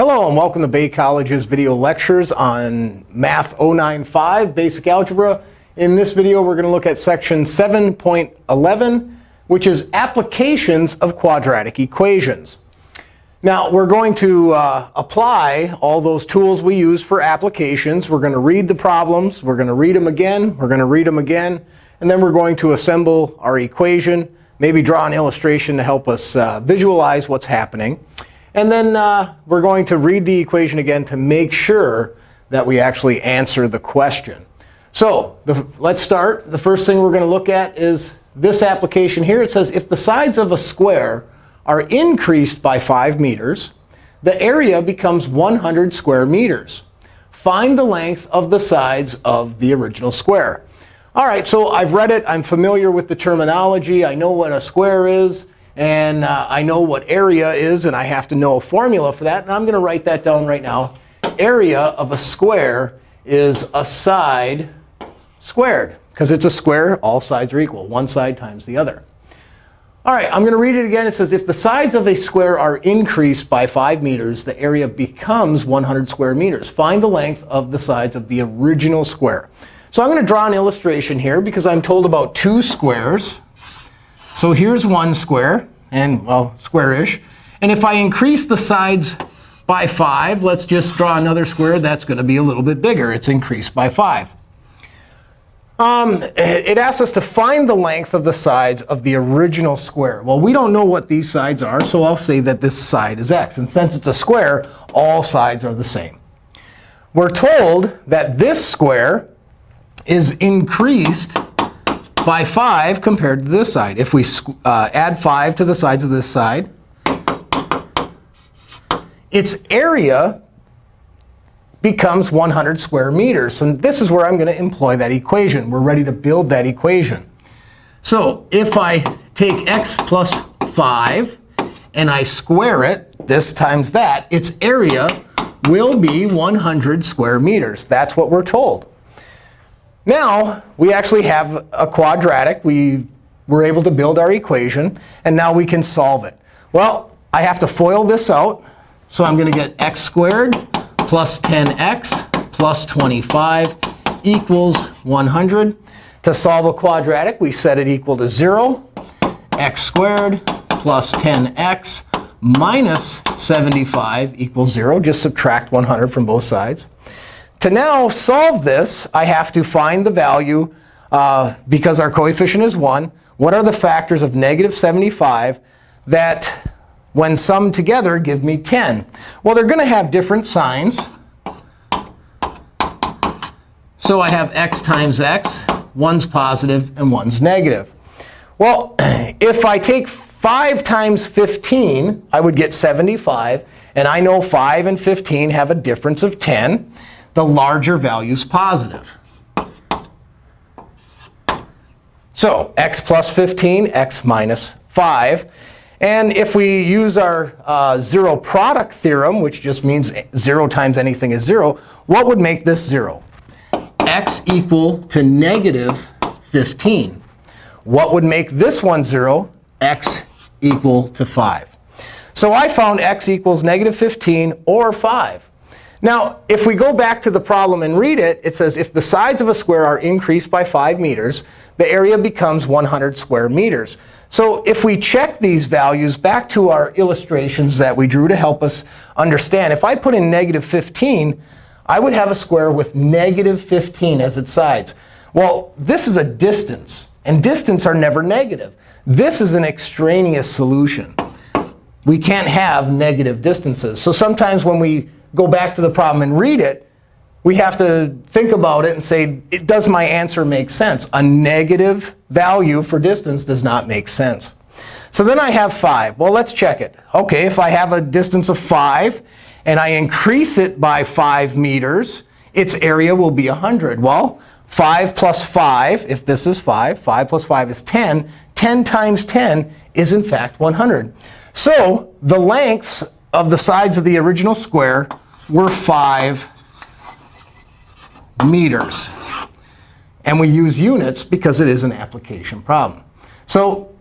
Hello, and welcome to Bay College's video lectures on Math 095, Basic Algebra. In this video, we're going to look at section 7.11, which is applications of quadratic equations. Now, we're going to uh, apply all those tools we use for applications. We're going to read the problems. We're going to read them again. We're going to read them again. And then we're going to assemble our equation, maybe draw an illustration to help us uh, visualize what's happening. And then uh, we're going to read the equation again to make sure that we actually answer the question. So the, let's start. The first thing we're going to look at is this application here. It says if the sides of a square are increased by 5 meters, the area becomes 100 square meters. Find the length of the sides of the original square. All right, so I've read it. I'm familiar with the terminology. I know what a square is. And uh, I know what area is. And I have to know a formula for that. And I'm going to write that down right now. Area of a square is a side squared. Because it's a square, all sides are equal. One side times the other. All right, I'm going to read it again. It says, if the sides of a square are increased by 5 meters, the area becomes 100 square meters. Find the length of the sides of the original square. So I'm going to draw an illustration here because I'm told about two squares. So here's one square, and well, square-ish. And if I increase the sides by 5, let's just draw another square that's going to be a little bit bigger. It's increased by 5. Um, it asks us to find the length of the sides of the original square. Well, we don't know what these sides are, so I'll say that this side is x. And since it's a square, all sides are the same. We're told that this square is increased by 5 compared to this side. If we uh, add 5 to the sides of this side, its area becomes 100 square meters. And this is where I'm going to employ that equation. We're ready to build that equation. So if I take x plus 5 and I square it, this times that, its area will be 100 square meters. That's what we're told. Now, we actually have a quadratic. We were able to build our equation. And now we can solve it. Well, I have to FOIL this out. So I'm going to get x squared plus 10x plus 25 equals 100. To solve a quadratic, we set it equal to 0. x squared plus 10x minus 75 equals 0. Just subtract 100 from both sides. To now solve this, I have to find the value, uh, because our coefficient is 1. What are the factors of negative 75 that when summed together, give me 10. Well, they're going to have different signs. So I have x times x. One's positive and one's negative. Well, if I take 5 times 15, I would get 75. And I know 5 and 15 have a difference of 10. The larger value is positive. So x plus 15, x minus 5. And if we use our uh, zero product theorem, which just means 0 times anything is 0, what would make this 0? x equal to negative 15. What would make this one 0? x equal to 5. So I found x equals negative 15 or 5. Now, if we go back to the problem and read it, it says if the sides of a square are increased by 5 meters, the area becomes 100 square meters. So if we check these values back to our illustrations that we drew to help us understand, if I put in negative 15, I would have a square with negative 15 as its sides. Well, this is a distance. And distance are never negative. This is an extraneous solution. We can't have negative distances. So sometimes when we go back to the problem and read it, we have to think about it and say, does my answer make sense? A negative value for distance does not make sense. So then I have 5. Well, let's check it. OK, if I have a distance of 5 and I increase it by 5 meters, its area will be 100. Well, 5 plus 5, if this is 5, 5 plus 5 is 10. 10 times 10 is, in fact, 100. So the lengths of the sides of the original square were 5 meters. And we use units because it is an application problem. So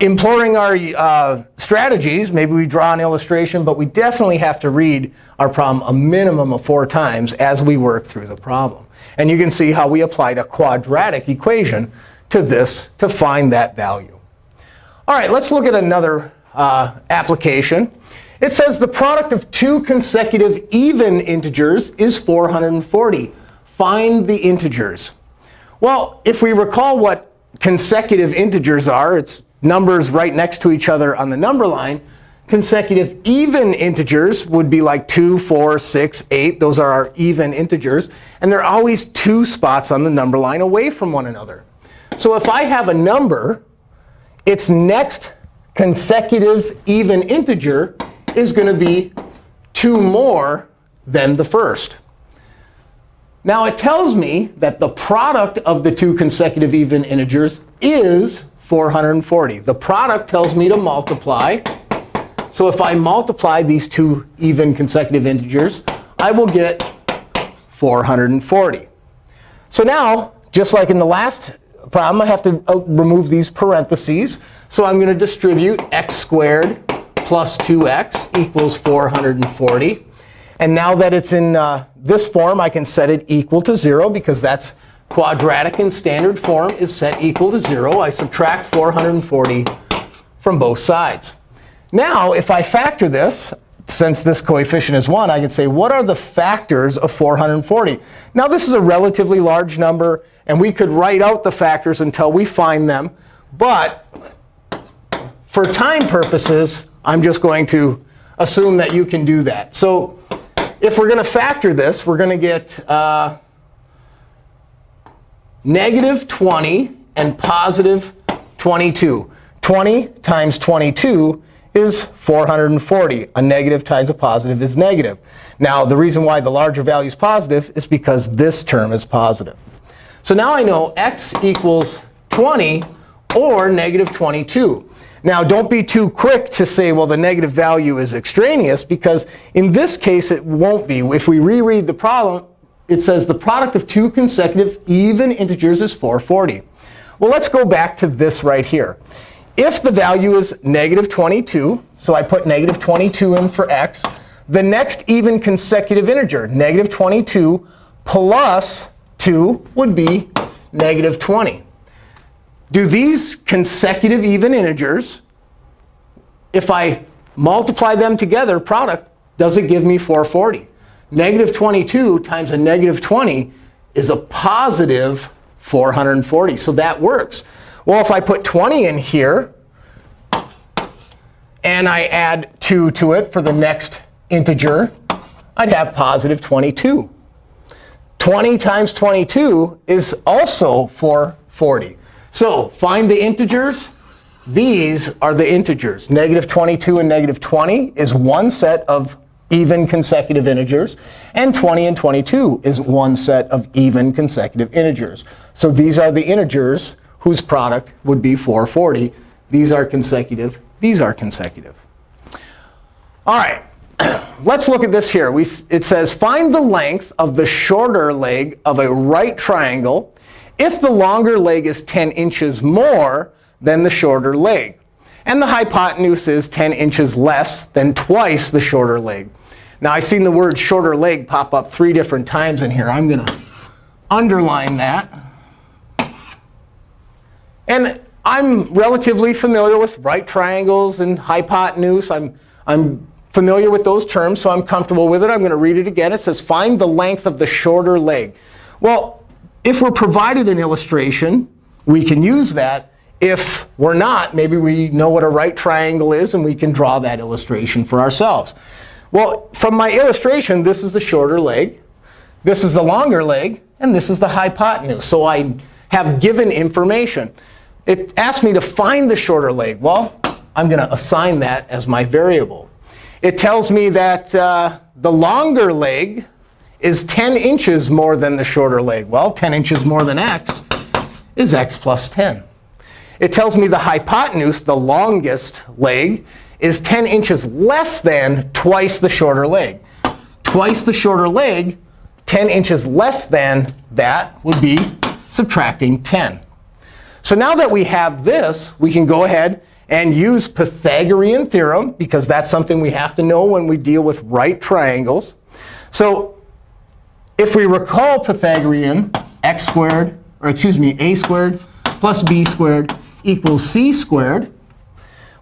imploring our uh, strategies. Maybe we draw an illustration. But we definitely have to read our problem a minimum of four times as we work through the problem. And you can see how we applied a quadratic equation to this to find that value. All right, let's look at another uh, application. It says the product of two consecutive even integers is 440. Find the integers. Well, if we recall what consecutive integers are, it's numbers right next to each other on the number line. Consecutive even integers would be like 2, 4, 6, 8. Those are our even integers. And they're always two spots on the number line away from one another. So if I have a number, its next consecutive even integer is going to be 2 more than the first. Now, it tells me that the product of the two consecutive even integers is 440. The product tells me to multiply. So if I multiply these two even consecutive integers, I will get 440. So now, just like in the last problem, I have to uh, remove these parentheses. So I'm going to distribute x squared plus 2x equals 440. And now that it's in uh, this form, I can set it equal to 0 because that's quadratic in standard form is set equal to 0. I subtract 440 from both sides. Now, if I factor this, since this coefficient is 1, I can say, what are the factors of 440? Now, this is a relatively large number. And we could write out the factors until we find them. But for time purposes, I'm just going to assume that you can do that. So if we're going to factor this, we're going to get uh, negative 20 and positive 22. 20 times 22 is 440. A negative times a positive is negative. Now, the reason why the larger value is positive is because this term is positive. So now I know x equals 20 or negative 22. Now, don't be too quick to say, well, the negative value is extraneous, because in this case, it won't be. If we reread the problem, it says the product of two consecutive even integers is 440. Well, let's go back to this right here. If the value is negative 22, so I put negative 22 in for x, the next even consecutive integer, negative 22 plus 2 would be negative 20 do these consecutive even integers, if I multiply them together, product, does it give me 440? Negative 22 times a negative 20 is a positive 440. So that works. Well, if I put 20 in here, and I add 2 to it for the next integer, I'd have positive 22. 20 times 22 is also 440. So find the integers. These are the integers. Negative 22 and negative 20 is one set of even consecutive integers. And 20 and 22 is one set of even consecutive integers. So these are the integers whose product would be 440. These are consecutive. These are consecutive. All right. Let's look at this here. We, it says, find the length of the shorter leg of a right triangle if the longer leg is 10 inches more than the shorter leg. And the hypotenuse is 10 inches less than twice the shorter leg. Now, I've seen the word shorter leg pop up three different times in here. I'm going to underline that. And I'm relatively familiar with right triangles and hypotenuse. I'm, I'm familiar with those terms, so I'm comfortable with it. I'm going to read it again. It says, find the length of the shorter leg. Well, if we're provided an illustration, we can use that. If we're not, maybe we know what a right triangle is, and we can draw that illustration for ourselves. Well, from my illustration, this is the shorter leg. This is the longer leg. And this is the hypotenuse. So I have given information. It asked me to find the shorter leg. Well, I'm going to assign that as my variable. It tells me that uh, the longer leg is 10 inches more than the shorter leg. Well, 10 inches more than x is x plus 10. It tells me the hypotenuse, the longest leg, is 10 inches less than twice the shorter leg. Twice the shorter leg, 10 inches less than that would be subtracting 10. So now that we have this, we can go ahead and use Pythagorean theorem, because that's something we have to know when we deal with right triangles. So if we recall Pythagorean, x squared, or excuse me, a squared plus b squared equals c squared,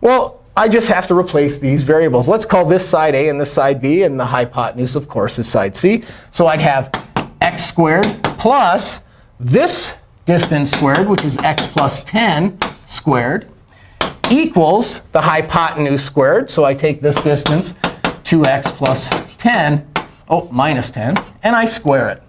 well, I just have to replace these variables. Let's call this side a and this side b. And the hypotenuse, of course, is side c. So I'd have x squared plus this distance squared, which is x plus 10 squared, equals the hypotenuse squared. So I take this distance, 2x plus 10, oh, minus 10, and I square it.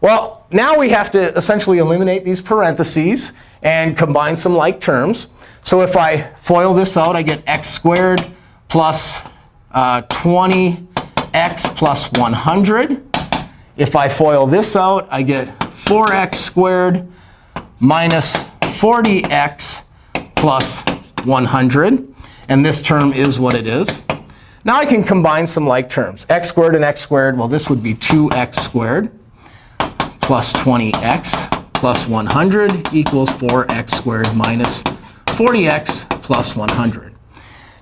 Well, now we have to essentially eliminate these parentheses and combine some like terms. So if I FOIL this out, I get x squared plus uh, 20x plus 100. If I FOIL this out, I get 4x squared minus 40x plus 100. And this term is what it is. Now I can combine some like terms. x squared and x squared, well, this would be 2x squared plus 20x plus 100 equals 4x squared minus 40x plus 100.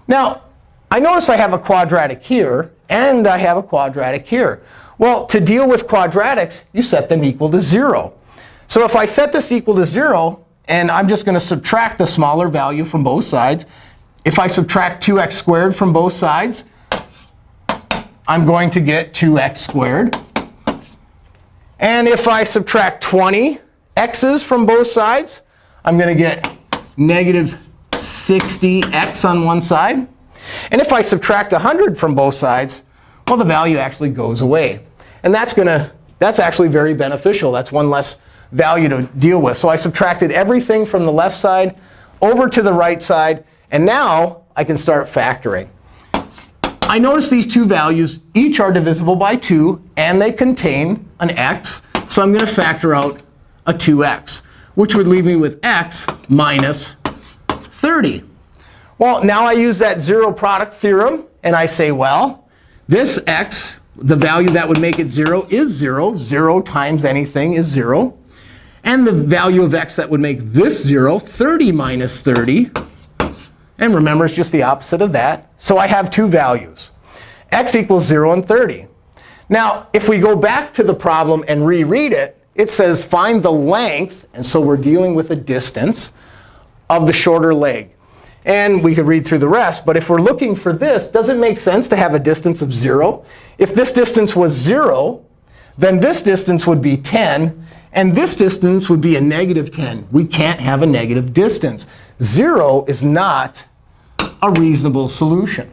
Now, I notice I have a quadratic here, and I have a quadratic here. Well, to deal with quadratics, you set them equal to 0. So if I set this equal to 0, and I'm just going to subtract the smaller value from both sides. If I subtract 2x squared from both sides, I'm going to get 2x squared. And if I subtract 20 x's from both sides, I'm going to get negative 60x on one side. And if I subtract 100 from both sides, well, the value actually goes away. And that's to that's actually very beneficial. That's one less value to deal with. So I subtracted everything from the left side over to the right side. And now I can start factoring. I notice these two values each are divisible by 2, and they contain an x. So I'm going to factor out a 2x, which would leave me with x minus 30. Well, now I use that zero product theorem. And I say, well, this x, the value that would make it 0 is 0. 0 times anything is 0. And the value of x that would make this 0, 30 minus 30. And remember, it's just the opposite of that. So I have two values. x equals 0 and 30. Now, if we go back to the problem and reread it, it says find the length. And so we're dealing with a distance of the shorter leg. And we could read through the rest. But if we're looking for this, does it make sense to have a distance of 0? If this distance was 0, then this distance would be 10. And this distance would be a negative 10. We can't have a negative distance. 0 is not a reasonable solution.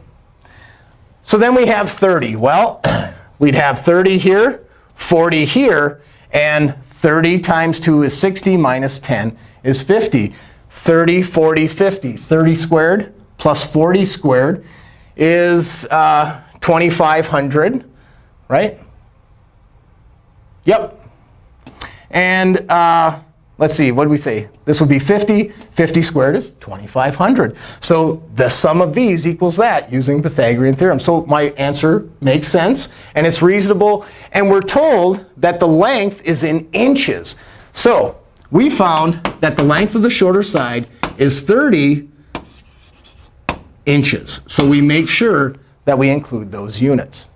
So then we have 30. Well, we'd have 30 here, 40 here. And 30 times 2 is 60 minus 10 is 50. 30, 40, 50. 30 squared plus 40 squared is uh, 2,500, right? Yep, and uh, let's see, what did we say? This would be 50. 50 squared is 2,500. So the sum of these equals that using Pythagorean theorem. So my answer makes sense, and it's reasonable. And we're told that the length is in inches. So we found that the length of the shorter side is 30 inches. So we make sure that we include those units.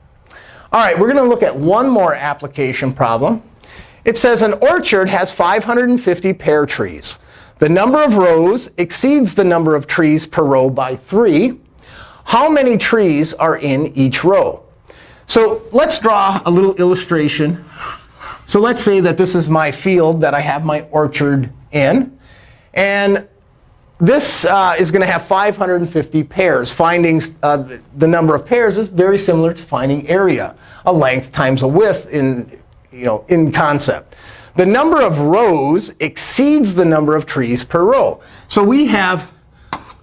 All right, we're going to look at one more application problem. It says an orchard has 550 pear trees. The number of rows exceeds the number of trees per row by 3. How many trees are in each row? So let's draw a little illustration. So let's say that this is my field that I have my orchard in. And this uh, is going to have 550 pears. Finding uh, the, number of pears is very similar to finding area, a length times a width in you know, in concept. The number of rows exceeds the number of trees per row. So we have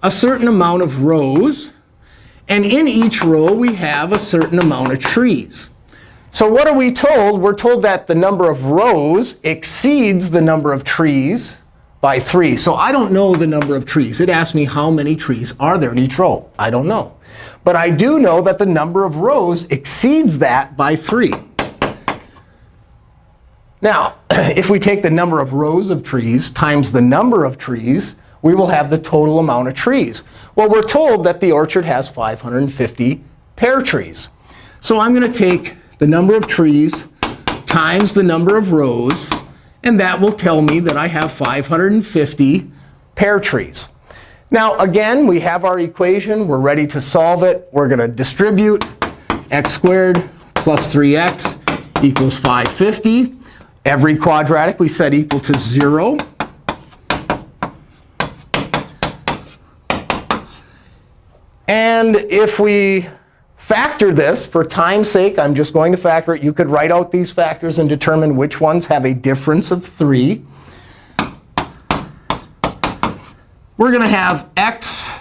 a certain amount of rows. And in each row, we have a certain amount of trees. So what are we told? We're told that the number of rows exceeds the number of trees by 3. So I don't know the number of trees. It asks me how many trees are there in each row. I don't know. But I do know that the number of rows exceeds that by 3. Now, if we take the number of rows of trees times the number of trees, we will have the total amount of trees. Well, we're told that the orchard has 550 pear trees. So I'm going to take the number of trees times the number of rows, and that will tell me that I have 550 pear trees. Now, again, we have our equation. We're ready to solve it. We're going to distribute x squared plus 3x equals 550. Every quadratic we set equal to 0. And if we factor this, for time's sake, I'm just going to factor it. You could write out these factors and determine which ones have a difference of 3. We're going to have x,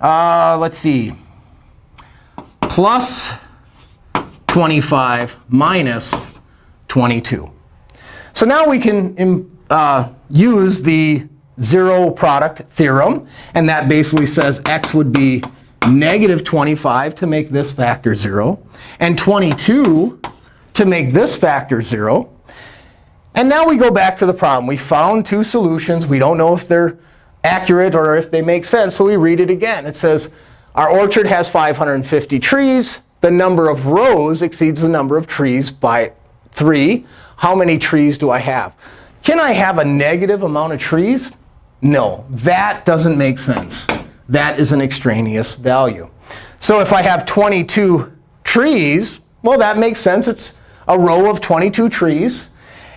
uh, let's see, plus 25 minus 22. So now we can uh, use the zero product theorem. And that basically says x would be negative 25 to make this factor 0, and 22 to make this factor 0. And now we go back to the problem. We found two solutions. We don't know if they're accurate or if they make sense, so we read it again. It says, our orchard has 550 trees. The number of rows exceeds the number of trees by 3. How many trees do I have? Can I have a negative amount of trees? No, that doesn't make sense. That is an extraneous value. So if I have 22 trees, well, that makes sense. It's a row of 22 trees.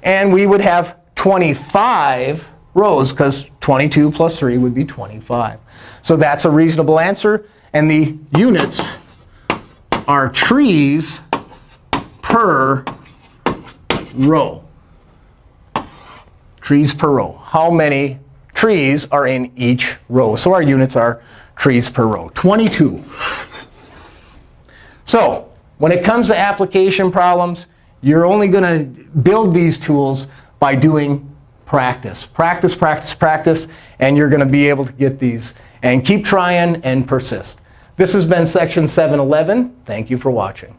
And we would have 25 rows, because 22 plus 3 would be 25. So that's a reasonable answer. And the units are trees per row. Trees per row. How many trees are in each row. So our units are trees per row, 22. So when it comes to application problems, you're only going to build these tools by doing practice. Practice, practice, practice, and you're going to be able to get these. And keep trying and persist. This has been Section 711. Thank you for watching.